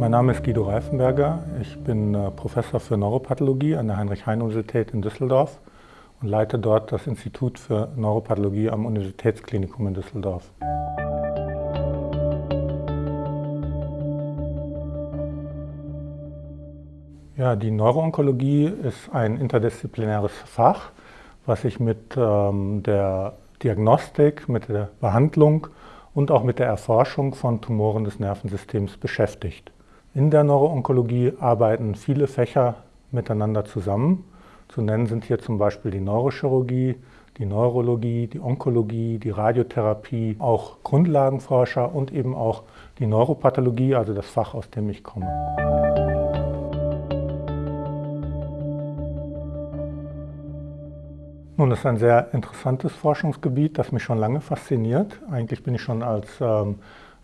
Mein Name ist Guido Reifenberger. Ich bin äh, Professor für Neuropathologie an der Heinrich-Heine-Universität in Düsseldorf und leite dort das Institut für Neuropathologie am Universitätsklinikum in Düsseldorf. Ja, die Neuroonkologie ist ein interdisziplinäres Fach, was sich mit ähm, der Diagnostik, mit der Behandlung und auch mit der Erforschung von Tumoren des Nervensystems beschäftigt. In der Neuroonkologie arbeiten viele Fächer miteinander zusammen. Zu nennen sind hier zum Beispiel die Neurochirurgie, die Neurologie, die Onkologie, die Radiotherapie, auch Grundlagenforscher und eben auch die Neuropathologie, also das Fach, aus dem ich komme. Nun, das ist ein sehr interessantes Forschungsgebiet, das mich schon lange fasziniert. Eigentlich bin ich schon als ähm,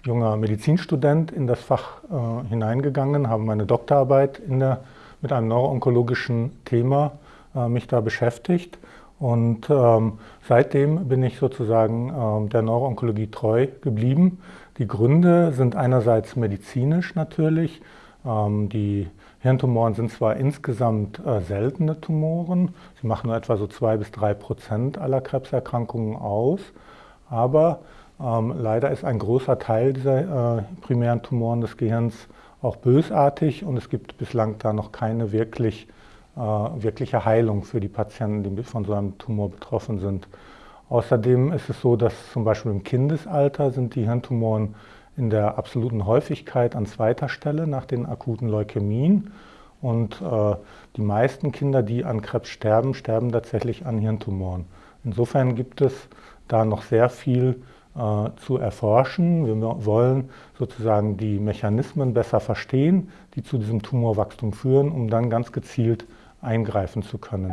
junger Medizinstudent in das Fach äh, hineingegangen, habe meine Doktorarbeit der, mit einem neuroonkologischen Thema äh, mich da beschäftigt. Und ähm, seitdem bin ich sozusagen ähm, der Neuroonkologie treu geblieben. Die Gründe sind einerseits medizinisch natürlich. Ähm, die Hirntumoren sind zwar insgesamt äh, seltene Tumoren, sie machen nur etwa so zwei bis drei Prozent aller Krebserkrankungen aus, aber ähm, leider ist ein großer Teil dieser äh, primären Tumoren des Gehirns auch bösartig und es gibt bislang da noch keine wirklich, äh, wirkliche Heilung für die Patienten, die von so einem Tumor betroffen sind. Außerdem ist es so, dass zum Beispiel im Kindesalter sind die Hirntumoren in der absoluten Häufigkeit an zweiter Stelle nach den akuten Leukämien. Und äh, die meisten Kinder, die an Krebs sterben, sterben tatsächlich an Hirntumoren. Insofern gibt es da noch sehr viel zu erforschen. Wir wollen sozusagen die Mechanismen besser verstehen, die zu diesem Tumorwachstum führen, um dann ganz gezielt eingreifen zu können.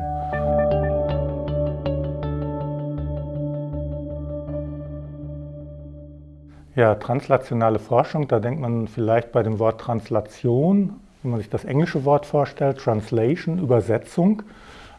Ja, translationale Forschung, da denkt man vielleicht bei dem Wort Translation, wenn man sich das englische Wort vorstellt, Translation, Übersetzung.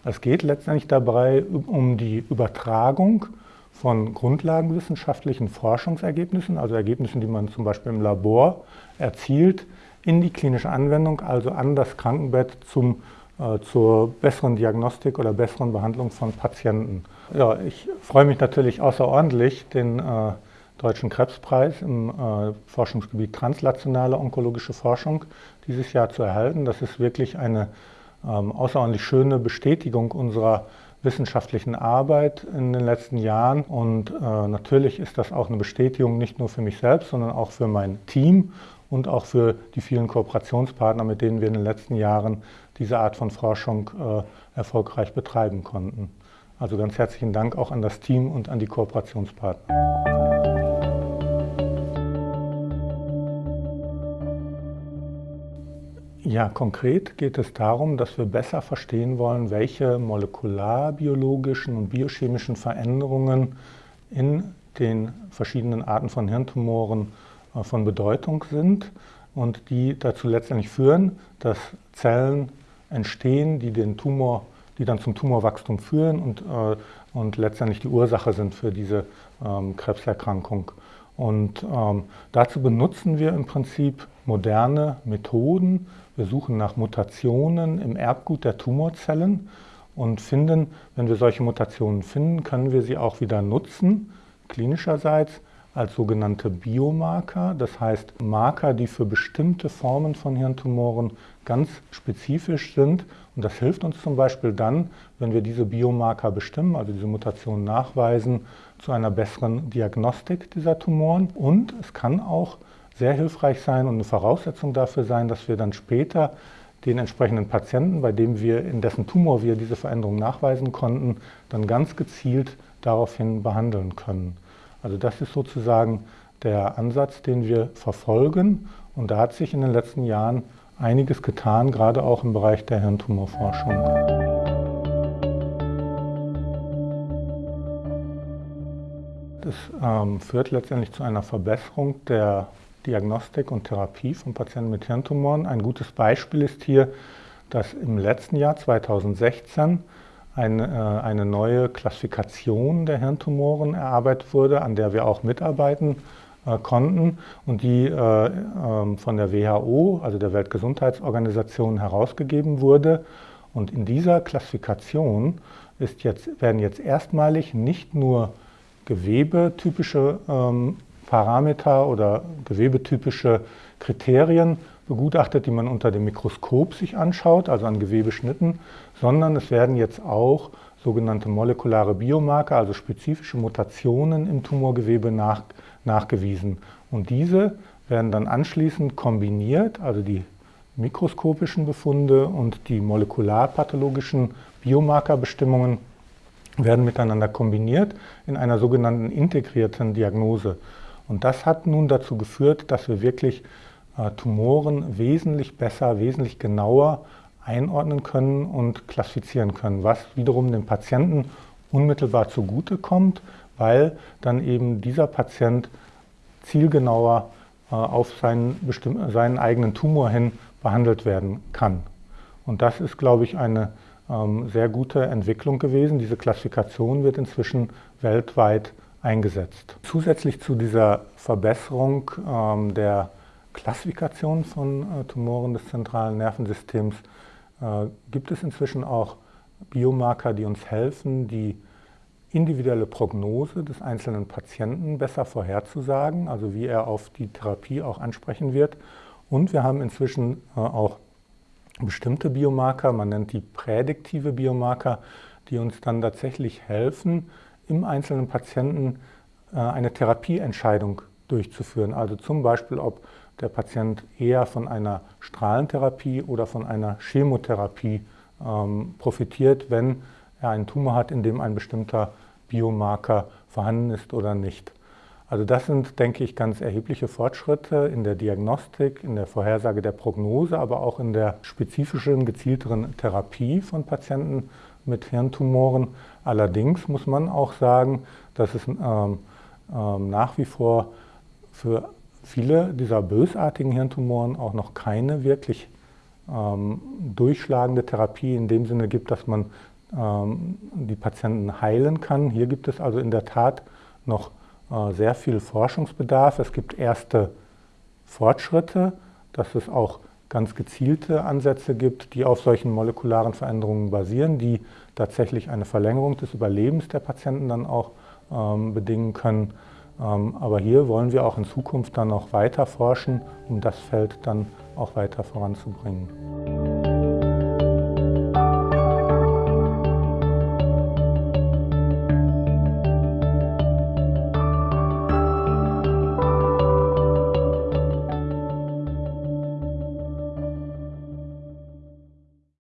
Es geht letztendlich dabei um die Übertragung von grundlagenwissenschaftlichen Forschungsergebnissen, also Ergebnissen, die man zum Beispiel im Labor erzielt, in die klinische Anwendung, also an das Krankenbett zum, äh, zur besseren Diagnostik oder besseren Behandlung von Patienten. Ja, ich freue mich natürlich außerordentlich, den äh, Deutschen Krebspreis im äh, Forschungsgebiet translationale onkologische Forschung dieses Jahr zu erhalten. Das ist wirklich eine ähm, außerordentlich schöne Bestätigung unserer wissenschaftlichen Arbeit in den letzten Jahren. Und äh, natürlich ist das auch eine Bestätigung nicht nur für mich selbst, sondern auch für mein Team und auch für die vielen Kooperationspartner, mit denen wir in den letzten Jahren diese Art von Forschung äh, erfolgreich betreiben konnten. Also ganz herzlichen Dank auch an das Team und an die Kooperationspartner. Ja, konkret geht es darum, dass wir besser verstehen wollen, welche molekularbiologischen und biochemischen Veränderungen in den verschiedenen Arten von Hirntumoren äh, von Bedeutung sind und die dazu letztendlich führen, dass Zellen entstehen, die den Tumor, die dann zum Tumorwachstum führen und, äh, und letztendlich die Ursache sind für diese ähm, Krebserkrankung. Und ähm, dazu benutzen wir im Prinzip moderne Methoden, wir suchen nach Mutationen im Erbgut der Tumorzellen und finden, wenn wir solche Mutationen finden, können wir sie auch wieder nutzen, klinischerseits, als sogenannte Biomarker, das heißt Marker, die für bestimmte Formen von Hirntumoren ganz spezifisch sind. Und das hilft uns zum Beispiel dann, wenn wir diese Biomarker bestimmen, also diese Mutationen nachweisen, zu einer besseren Diagnostik dieser Tumoren. Und es kann auch sehr hilfreich sein und eine Voraussetzung dafür sein, dass wir dann später den entsprechenden Patienten, bei dem wir in dessen Tumor wir diese Veränderung nachweisen konnten, dann ganz gezielt daraufhin behandeln können. Also das ist sozusagen der Ansatz, den wir verfolgen und da hat sich in den letzten Jahren einiges getan, gerade auch im Bereich der Hirntumorforschung. Das ähm, führt letztendlich zu einer Verbesserung der Diagnostik und Therapie von Patienten mit Hirntumoren. Ein gutes Beispiel ist hier, dass im letzten Jahr 2016 eine, äh, eine neue Klassifikation der Hirntumoren erarbeitet wurde, an der wir auch mitarbeiten äh, konnten und die äh, ähm, von der WHO, also der Weltgesundheitsorganisation, herausgegeben wurde. Und in dieser Klassifikation jetzt, werden jetzt erstmalig nicht nur gewebetypische ähm, Parameter oder gewebetypische Kriterien begutachtet, die man unter dem Mikroskop sich anschaut, also an Gewebeschnitten, sondern es werden jetzt auch sogenannte molekulare Biomarker, also spezifische Mutationen im Tumorgewebe nach, nachgewiesen. Und diese werden dann anschließend kombiniert, also die mikroskopischen Befunde und die molekularpathologischen Biomarkerbestimmungen werden miteinander kombiniert in einer sogenannten integrierten Diagnose. Und das hat nun dazu geführt, dass wir wirklich äh, Tumoren wesentlich besser, wesentlich genauer einordnen können und klassifizieren können, was wiederum dem Patienten unmittelbar zugute kommt, weil dann eben dieser Patient zielgenauer äh, auf seinen, seinen eigenen Tumor hin behandelt werden kann. Und das ist, glaube ich, eine ähm, sehr gute Entwicklung gewesen. Diese Klassifikation wird inzwischen weltweit eingesetzt. Zusätzlich zu dieser Verbesserung ähm, der Klassifikation von äh, Tumoren des zentralen Nervensystems äh, gibt es inzwischen auch Biomarker, die uns helfen, die individuelle Prognose des einzelnen Patienten besser vorherzusagen, also wie er auf die Therapie auch ansprechen wird. Und wir haben inzwischen äh, auch bestimmte Biomarker, man nennt die prädiktive Biomarker, die uns dann tatsächlich helfen, im einzelnen Patienten äh, eine Therapieentscheidung durchzuführen. Also zum Beispiel, ob der Patient eher von einer Strahlentherapie oder von einer Chemotherapie ähm, profitiert, wenn er einen Tumor hat, in dem ein bestimmter Biomarker vorhanden ist oder nicht. Also das sind, denke ich, ganz erhebliche Fortschritte in der Diagnostik, in der Vorhersage der Prognose, aber auch in der spezifischen, gezielteren Therapie von Patienten mit Hirntumoren. Allerdings muss man auch sagen, dass es ähm, ähm, nach wie vor für viele dieser bösartigen Hirntumoren auch noch keine wirklich ähm, durchschlagende Therapie in dem Sinne gibt, dass man ähm, die Patienten heilen kann. Hier gibt es also in der Tat noch äh, sehr viel Forschungsbedarf. Es gibt erste Fortschritte, dass es auch ganz gezielte Ansätze gibt, die auf solchen molekularen Veränderungen basieren, die tatsächlich eine Verlängerung des Überlebens der Patienten dann auch ähm, bedingen können. Ähm, aber hier wollen wir auch in Zukunft dann noch weiter forschen, um das Feld dann auch weiter voranzubringen.